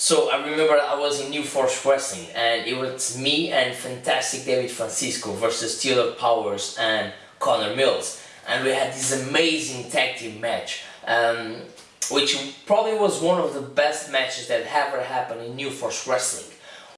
So I remember I was in New Force Wrestling and it was me and fantastic David Francisco versus Taylor Powers and Connor Mills and we had this amazing tag team match um, which probably was one of the best matches that ever happened in New Force Wrestling.